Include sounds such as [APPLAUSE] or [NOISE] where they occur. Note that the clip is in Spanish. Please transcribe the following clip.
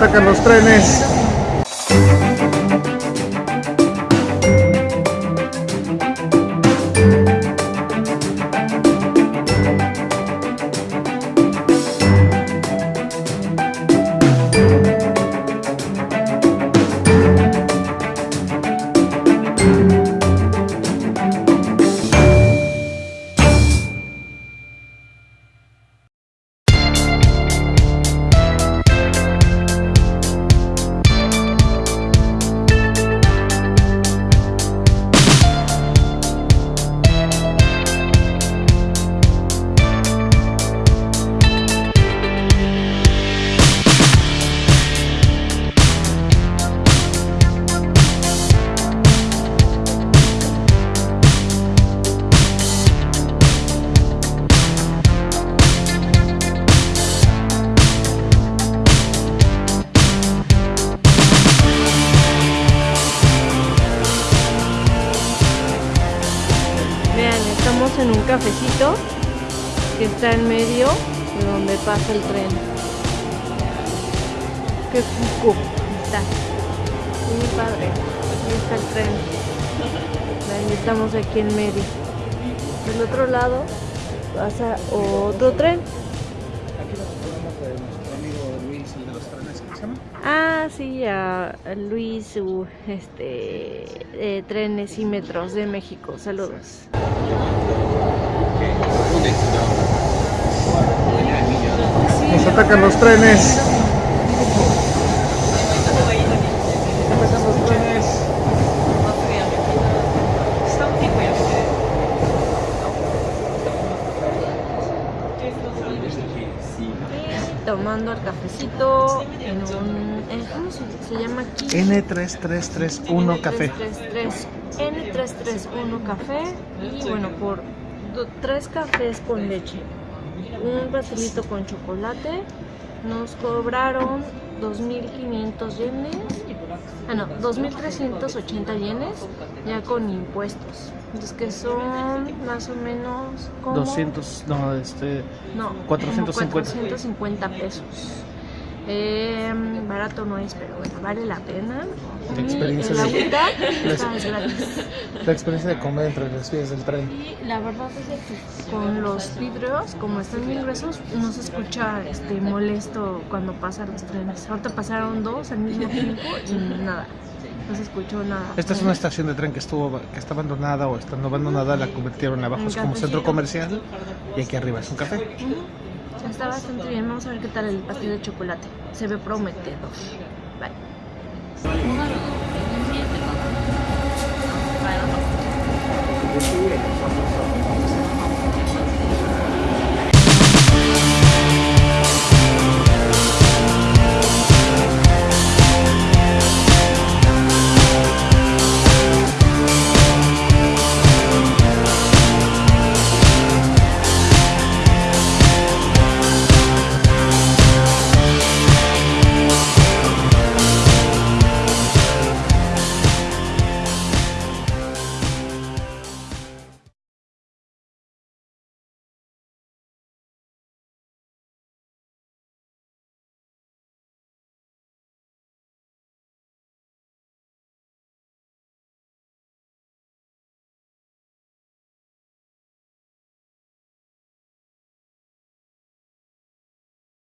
atacan los trenes. Estamos en un cafecito que está en medio de donde pasa el tren. Qué cuco está. Muy padre. Ahí está el tren. Vean, estamos aquí en medio. Del otro lado pasa otro tren. Sí, a Luis, su este, eh, trenes y metros de México. Saludos. Nos atacan los trenes. Nos atacan los trenes. Tomando el cafecito en un... eh, ¿Cómo se, se llama aquí? N3331 café. N331 N331 café y bueno, por do- tres cafés con leche, un pastelito con chocolate, nos cobraron 2.500 yenes, ah no, 2.380 yenes ya con impuestos, entonces que son más o menos como... 200, no, este, No, como 450. 450 pesos. Eh, barato no es, pero bueno, vale la pena. La experiencia el de- [LAUGHS] la [LAUGHS] la experiencia de comer entre las vías del tren. Y la verdad es que con los vidrios, como están bien gruesos, no se escucha este molesto cuando pasan los trenes. Ahorita pasaron dos al mismo tiempo y nada, no se escuchó nada. Esta es una estación de tren que estuvo que está abandonada o estando abandonada, la convirtieron abajo es como centro comercial y aquí arriba es un café. Ujú. Está bastante bien, vamos a ver qué tal el pastel de chocolate. Se ve prometedor. Bye.